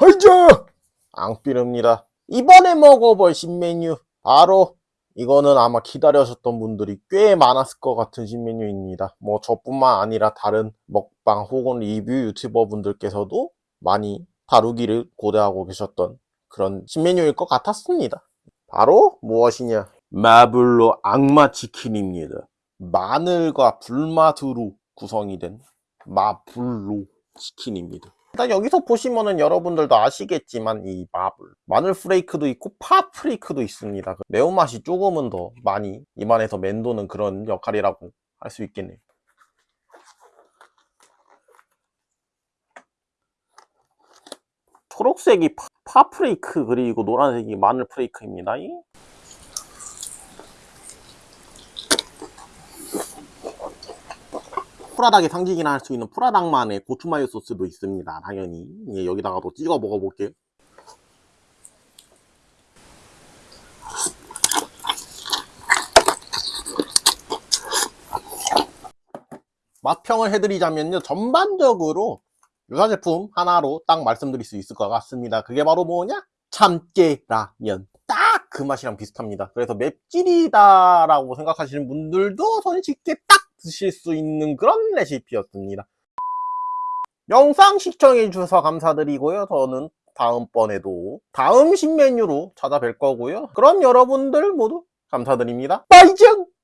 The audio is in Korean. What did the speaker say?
하이자! 앙삐릅니다. 이번에 먹어볼 신메뉴 바로 이거는 아마 기다려셨던 분들이 꽤 많았을 것 같은 신메뉴입니다. 뭐 저뿐만 아니라 다른 먹방 혹은 리뷰 유튜버 분들께서도 많이 다루기를 고대하고 계셨던 그런 신메뉴일 것 같았습니다. 바로 무엇이냐? 마블로 악마 치킨입니다. 마늘과 불맛으로 구성이 된 마블로 치킨입니다. 일단 여기서 보시면은 여러분들도 아시겠지만 이 마블 마늘 프레이크도 있고 파 프레이크도 있습니다. 그 매운맛이 조금은 더 많이 입안에서 맴도는 그런 역할이라고 할 수 있겠네요. 초록색이 파, 파 프레이크 그리고 노란색이 마늘 프레이크입니다. 프라닭의 상징이라 할수 있는 프라닭만의 고추마요 소스도 있습니다. 당연히 예, 여기다가도 찍어 먹어볼게요. 맛평을 해드리자면요. 전반적으로 유사 제품 하나로 딱 말씀드릴 수 있을 것 같습니다. 그게 바로 뭐냐? 참깨라면. 딱 그 맛이랑 비슷합니다. 그래서 맵찔이다 라고 생각하시는 분들도 손쉽게 딱 드실 수 있는 그런 레시피였습니다. 영상 시청해 주셔서 감사드리고요. 저는 다음번에도 다음 신메뉴로 찾아뵐 거고요. 그럼 여러분들 모두 감사드립니다. 빠이정!